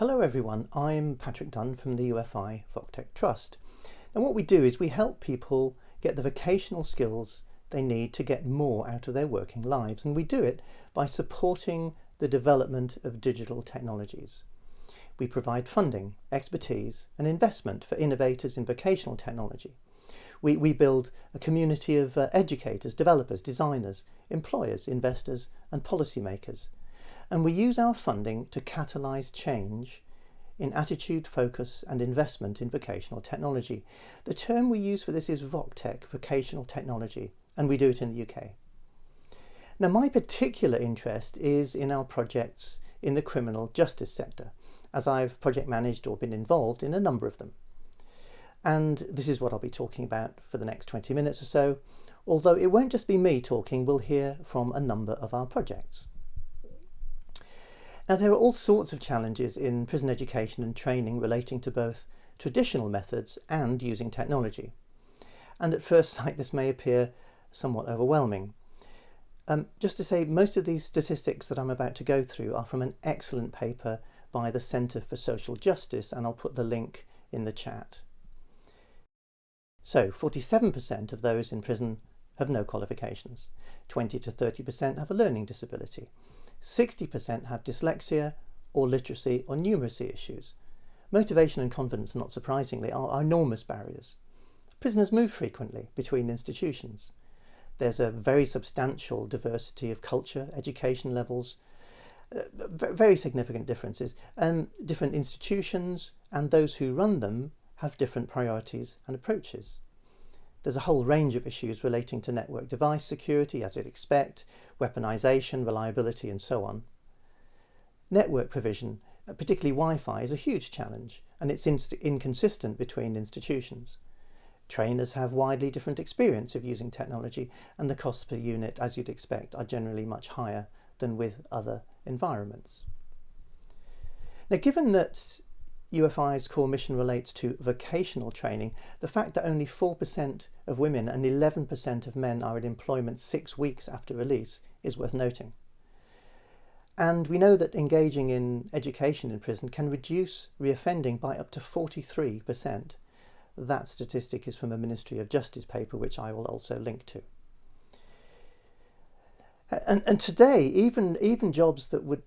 Hello everyone, I'm Patrick Dunn from the UFI VocTech Trust. And what we do is we help people get the vocational skills they need to get more out of their working lives and we do it by supporting the development of digital technologies. We provide funding, expertise and investment for innovators in vocational technology. We, we build a community of uh, educators, developers, designers, employers, investors and policymakers and we use our funding to catalyse change in attitude, focus and investment in vocational technology. The term we use for this is VocTech, vocational technology, and we do it in the UK. Now my particular interest is in our projects in the criminal justice sector, as I've project managed or been involved in a number of them. And this is what I'll be talking about for the next 20 minutes or so, although it won't just be me talking, we'll hear from a number of our projects. Now there are all sorts of challenges in prison education and training relating to both traditional methods and using technology. And at first sight this may appear somewhat overwhelming. Um, just to say, most of these statistics that I'm about to go through are from an excellent paper by the Centre for Social Justice and I'll put the link in the chat. So 47% of those in prison have no qualifications, 20 to 30% have a learning disability, 60% have dyslexia or literacy or numeracy issues. Motivation and confidence, not surprisingly, are, enormous barriers. Prisoners move frequently between institutions. There's a very substantial diversity of culture, education levels, uh, very significant differences. And different institutions and those who run them have different priorities and approaches. There's a whole range of issues relating to network device security, as you'd expect, weaponization, reliability, and so on. Network provision, uh, particularly Wi-Fi, is a huge challenge, and it's inconsistent between institutions. Trainers have widely different experience of using technology, and the costs per unit, as you'd expect, are generally much higher than with other environments. Now, given that UFI's core mission relates to vocational training, the fact that only 4% of women and 11% of men are in employment six weeks after release is worth noting. And we know that engaging in education in prison can reduce reoffending by up to 43%. That statistic is from a Ministry of Justice paper, which I will also link to. And, and today, even, even jobs that would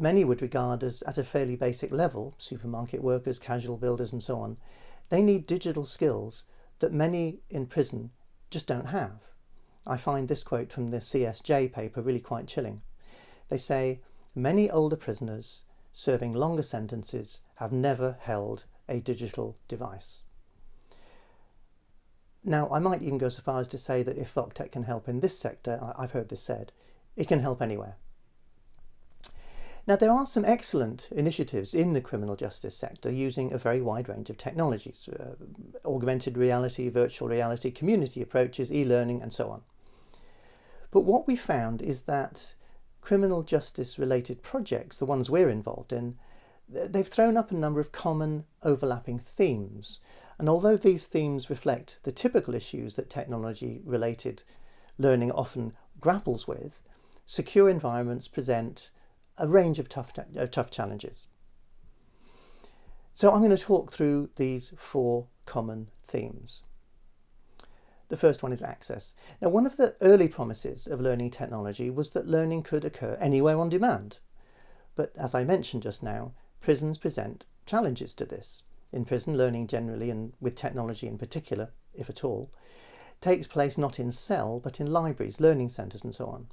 many would regard as at a fairly basic level, supermarket workers, casual builders and so on, they need digital skills that many in prison just don't have. I find this quote from the CSJ paper really quite chilling. They say, many older prisoners serving longer sentences have never held a digital device. Now, I might even go so far as to say that if VocTech can help in this sector, I've heard this said, it can help anywhere. Now, there are some excellent initiatives in the criminal justice sector using a very wide range of technologies, uh, augmented reality, virtual reality, community approaches, e-learning, and so on. But what we found is that criminal justice related projects, the ones we're involved in, they've thrown up a number of common overlapping themes. And although these themes reflect the typical issues that technology related learning often grapples with, secure environments present a range of tough, uh, tough challenges. So I'm going to talk through these four common themes. The first one is access. Now, one of the early promises of learning technology was that learning could occur anywhere on demand. But as I mentioned just now, prisons present challenges to this. In prison, learning generally, and with technology in particular, if at all, takes place not in cell, but in libraries, learning centres and so on.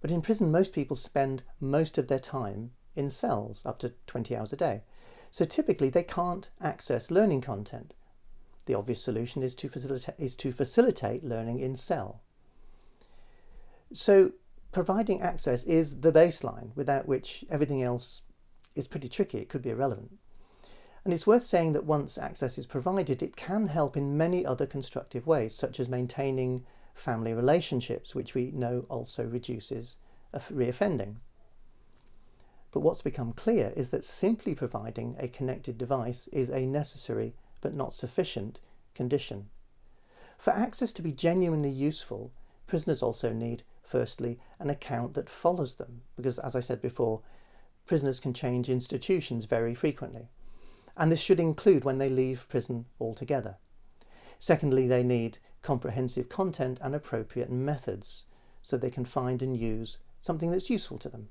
But in prison, most people spend most of their time in cells, up to 20 hours a day. So typically they can't access learning content. The obvious solution is to, facilita is to facilitate learning in cell. So providing access is the baseline, without which everything else is pretty tricky. It could be irrelevant. And it's worth saying that once access is provided, it can help in many other constructive ways, such as maintaining family relationships, which we know also reduces reoffending. But what's become clear is that simply providing a connected device is a necessary but not sufficient condition. For access to be genuinely useful, prisoners also need, firstly, an account that follows them, because as I said before, prisoners can change institutions very frequently, and this should include when they leave prison altogether. Secondly, they need comprehensive content and appropriate methods so they can find and use something that's useful to them.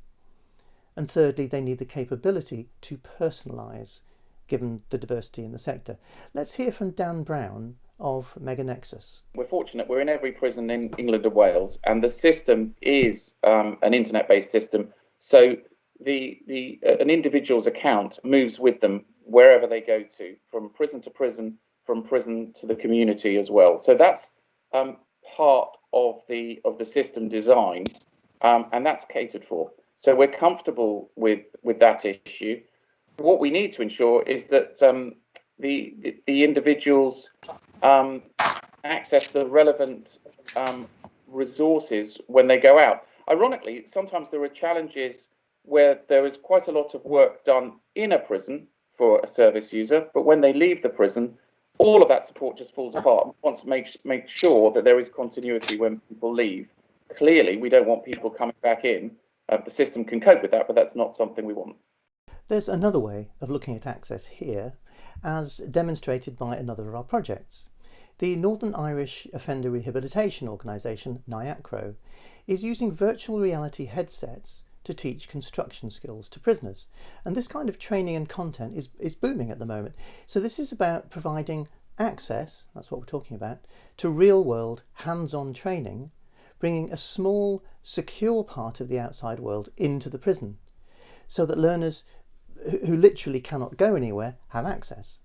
And thirdly, they need the capability to personalise given the diversity in the sector. Let's hear from Dan Brown of Meganexus. We're fortunate we're in every prison in England and Wales, and the system is um, an internet-based system. So the the uh, an individual's account moves with them wherever they go to, from prison to prison, from prison to the community as well. So that's um, part of the of the system design, um, and that's catered for. So we're comfortable with with that issue. What we need to ensure is that um, the, the, the individuals um, access the relevant um, resources when they go out. Ironically, sometimes there are challenges where there is quite a lot of work done in a prison for a service user, but when they leave the prison, all of that support just falls apart. We want to make make sure that there is continuity when people leave. Clearly, we don't want people coming back in. Uh, the system can cope with that, but that's not something we want. There's another way of looking at access here, as demonstrated by another of our projects. The Northern Irish Offender Rehabilitation Organisation, NIACRO, is using virtual reality headsets to teach construction skills to prisoners. And this kind of training and content is, is booming at the moment. So this is about providing access, that's what we're talking about, to real world hands-on training, bringing a small secure part of the outside world into the prison so that learners who literally cannot go anywhere have access.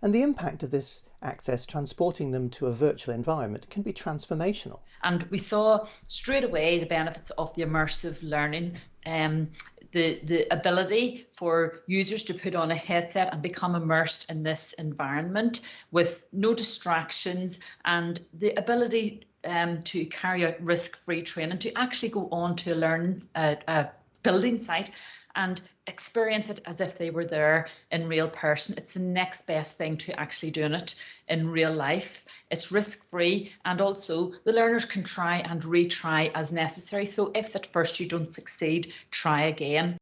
And the impact of this access, transporting them to a virtual environment, can be transformational. And we saw straight away the benefits of the immersive learning. Um, the, the ability for users to put on a headset and become immersed in this environment with no distractions and the ability um, to carry out risk-free training to actually go on to a learn uh, a building site and experience it as if they were there in real person. It's the next best thing to actually doing it in real life. It's risk free and also the learners can try and retry as necessary. So if at first you don't succeed, try again.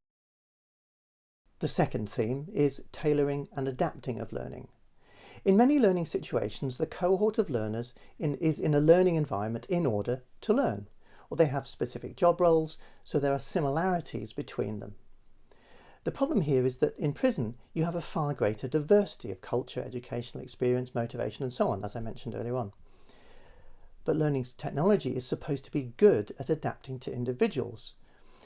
The second theme is tailoring and adapting of learning. In many learning situations, the cohort of learners in, is in a learning environment in order to learn, or they have specific job roles, so there are similarities between them. The problem here is that in prison you have a far greater diversity of culture, educational experience, motivation and so on, as I mentioned earlier on. But learning technology is supposed to be good at adapting to individuals.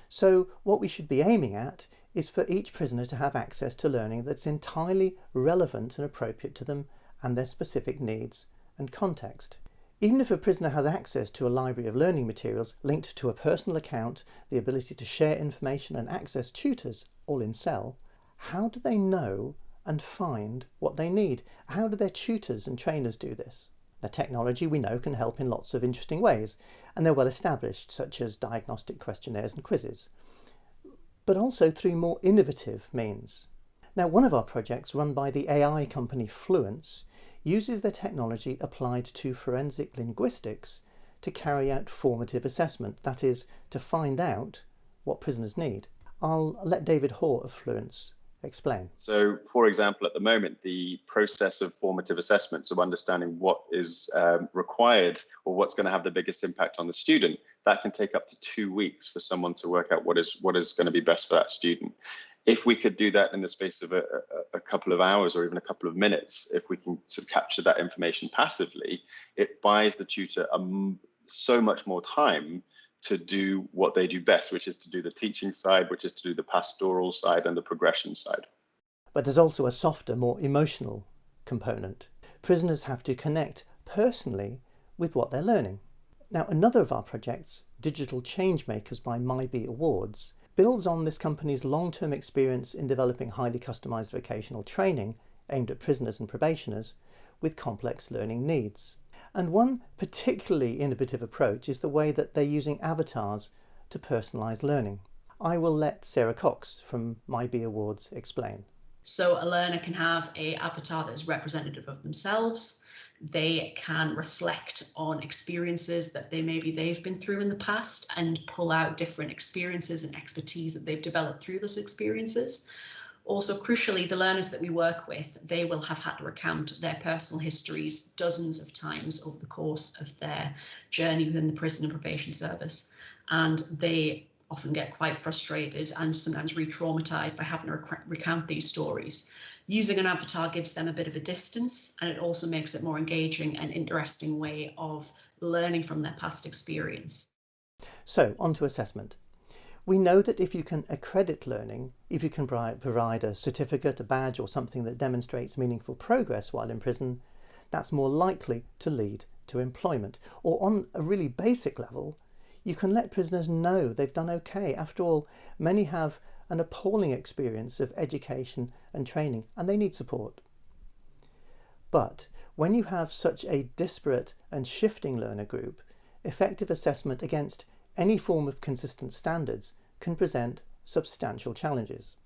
So what we should be aiming at is for each prisoner to have access to learning that's entirely relevant and appropriate to them and their specific needs and context. Even if a prisoner has access to a library of learning materials linked to a personal account, the ability to share information and access tutors all in cell, how do they know and find what they need? How do their tutors and trainers do this? Now technology we know can help in lots of interesting ways and they're well established such as diagnostic questionnaires and quizzes, but also through more innovative means. Now one of our projects run by the AI company Fluence uses their technology applied to forensic linguistics to carry out formative assessment, that is, to find out what prisoners need. I'll let David Hoare of Fluence explain. So, for example, at the moment, the process of formative assessments of understanding what is um, required or what's going to have the biggest impact on the student, that can take up to two weeks for someone to work out what is what is going to be best for that student. If we could do that in the space of a, a, a couple of hours or even a couple of minutes, if we can sort of capture that information passively, it buys the tutor so much more time to do what they do best, which is to do the teaching side, which is to do the pastoral side and the progression side. But there's also a softer, more emotional component. Prisoners have to connect personally with what they're learning. Now, another of our projects, Digital Changemakers by MyBe Awards, builds on this company's long-term experience in developing highly customised vocational training aimed at prisoners and probationers with complex learning needs. And one particularly innovative approach is the way that they're using avatars to personalise learning. I will let Sarah Cox from MyBe Awards explain. So a learner can have a avatar that is representative of themselves. they can reflect on experiences that they maybe they've been through in the past and pull out different experiences and expertise that they've developed through those experiences. Also, crucially, the learners that we work with, they will have had to recount their personal histories dozens of times over the course of their journey within the prison and probation service. And they often get quite frustrated and sometimes re-traumatized by having to rec recount these stories. Using an avatar gives them a bit of a distance and it also makes it more engaging and interesting way of learning from their past experience. So, on to assessment. We know that if you can accredit learning, if you can provide a certificate, a badge or something that demonstrates meaningful progress while in prison, that's more likely to lead to employment. Or on a really basic level, you can let prisoners know they've done okay. After all, many have an appalling experience of education and training and they need support. But when you have such a disparate and shifting learner group, effective assessment against any form of consistent standards can present substantial challenges.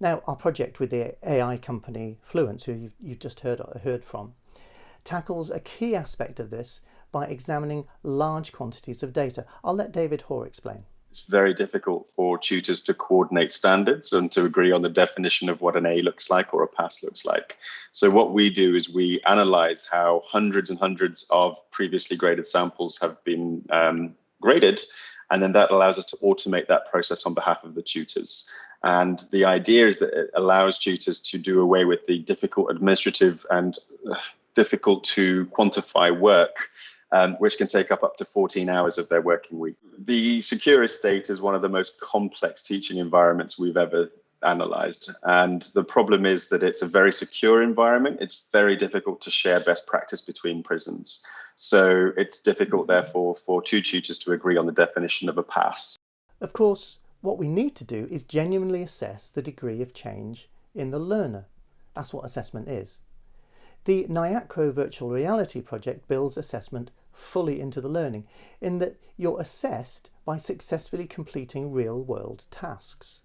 Now, our project with the AI company Fluence, who you've, you've just heard, heard from, tackles a key aspect of this by examining large quantities of data. I'll let David Hoare explain. It's very difficult for tutors to coordinate standards and to agree on the definition of what an A looks like or a pass looks like. So what we do is we analyze how hundreds and hundreds of previously graded samples have been um, graded, and then that allows us to automate that process on behalf of the tutors. And the idea is that it allows tutors to do away with the difficult administrative and uh, difficult to quantify work um, which can take up up to 14 hours of their working week. The secure estate is one of the most complex teaching environments we've ever analyzed. And the problem is that it's a very secure environment. It's very difficult to share best practice between prisons. So it's difficult, therefore, for two tutors to agree on the definition of a pass. Of course, what we need to do is genuinely assess the degree of change in the learner. That's what assessment is. The NIACRO Virtual Reality project builds assessment fully into the learning in that you're assessed by successfully completing real world tasks.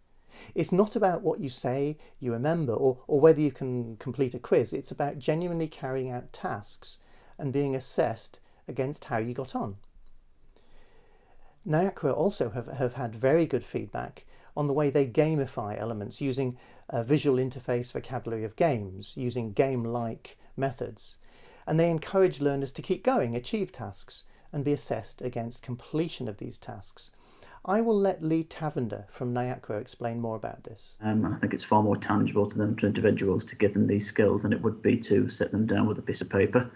It's not about what you say you remember or, or whether you can complete a quiz. It's about genuinely carrying out tasks and being assessed against how you got on. NIACRO also have, have had very good feedback on the way they gamify elements using a visual interface vocabulary of games, using game-like methods and they encourage learners to keep going, achieve tasks, and be assessed against completion of these tasks. I will let Lee Tavender from NIACRO explain more about this. Um, I think it's far more tangible to them, to individuals, to give them these skills than it would be to sit them down with a piece of paper.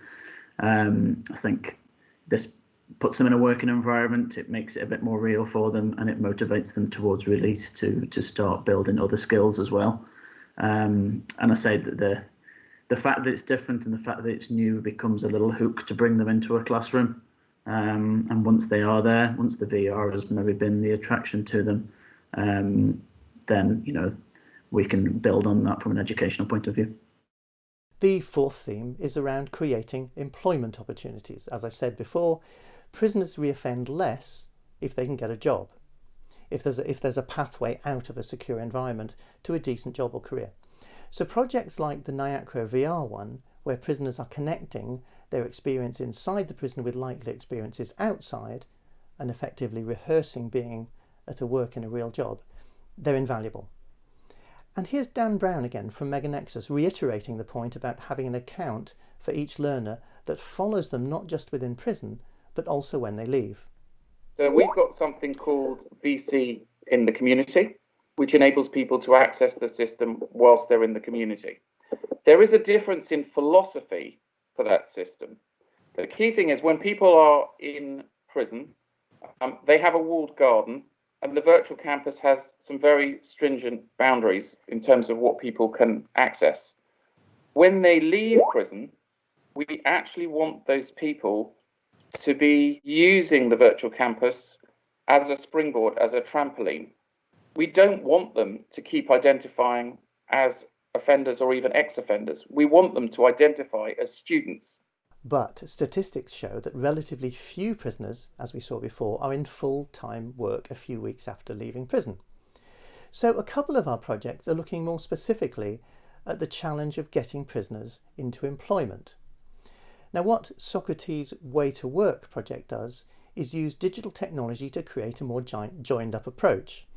Um, I think this puts them in a working environment, it makes it a bit more real for them, and it motivates them towards release to to start building other skills as well. Um, and I say that the the fact that it's different and the fact that it's new becomes a little hook to bring them into a classroom. Um, and once they are there, once the VR has maybe been the attraction to them, um, then you know we can build on that from an educational point of view. The fourth theme is around creating employment opportunities. As I said before, prisoners reoffend less if they can get a job, if there's a, if there's a pathway out of a secure environment to a decent job or career. So projects like the NIACRO VR one, where prisoners are connecting their experience inside the prison with likely experiences outside and effectively rehearsing being at a work in a real job, they're invaluable. And here's Dan Brown again from MegaNexus reiterating the point about having an account for each learner that follows them not just within prison, but also when they leave. So we've got something called VC in the community which enables people to access the system whilst they're in the community. There is a difference in philosophy for that system. The key thing is when people are in prison, um, they have a walled garden, and the virtual campus has some very stringent boundaries in terms of what people can access. When they leave prison, we actually want those people to be using the virtual campus as a springboard, as a trampoline we don't want them to keep identifying as offenders or even ex-offenders. We want them to identify as students. But statistics show that relatively few prisoners, as we saw before, are in full-time work a few weeks after leaving prison. So a couple of our projects are looking more specifically at the challenge of getting prisoners into employment. Now what Socrates Way to Work project does is use digital technology to create a more joined up approach.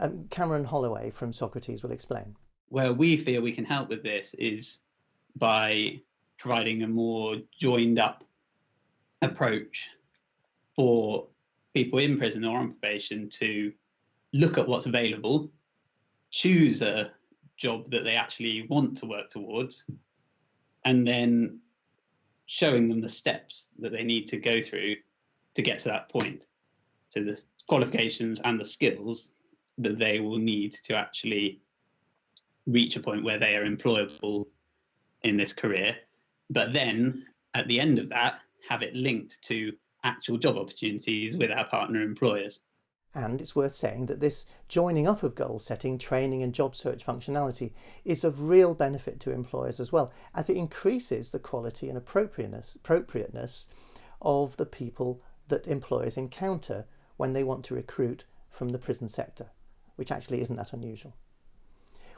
Um, Cameron Holloway from Socrates will explain. Where we feel we can help with this is by providing a more joined up approach for people in prison or on probation to look at what's available, choose a job that they actually want to work towards, and then showing them the steps that they need to go through to get to that point. So the qualifications and the skills that they will need to actually reach a point where they are employable in this career. But then at the end of that, have it linked to actual job opportunities with our partner employers. And it's worth saying that this joining up of goal setting, training and job search functionality is of real benefit to employers as well, as it increases the quality and appropriateness, appropriateness of the people that employers encounter when they want to recruit from the prison sector, which actually isn't that unusual.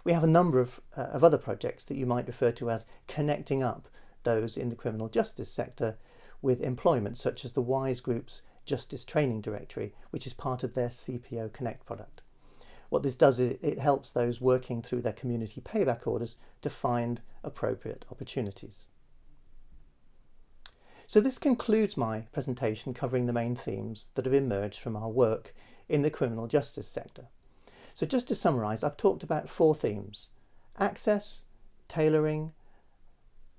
We have a number of, uh, of other projects that you might refer to as connecting up those in the criminal justice sector with employment, such as the WISE Group's Justice Training Directory, which is part of their CPO Connect product. What this does is it helps those working through their community payback orders to find appropriate opportunities. So this concludes my presentation covering the main themes that have emerged from our work in the criminal justice sector. So just to summarise, I've talked about four themes. Access, tailoring,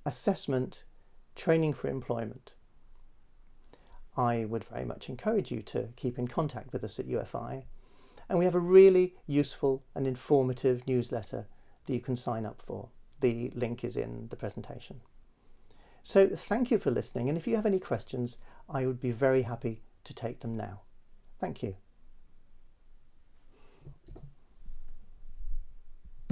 assessment, training for employment. I would very much encourage you to keep in contact with us at UFI. And we have a really useful and informative newsletter that you can sign up for. The link is in the presentation. So thank you for listening. And if you have any questions, I would be very happy to take them now. Thank you.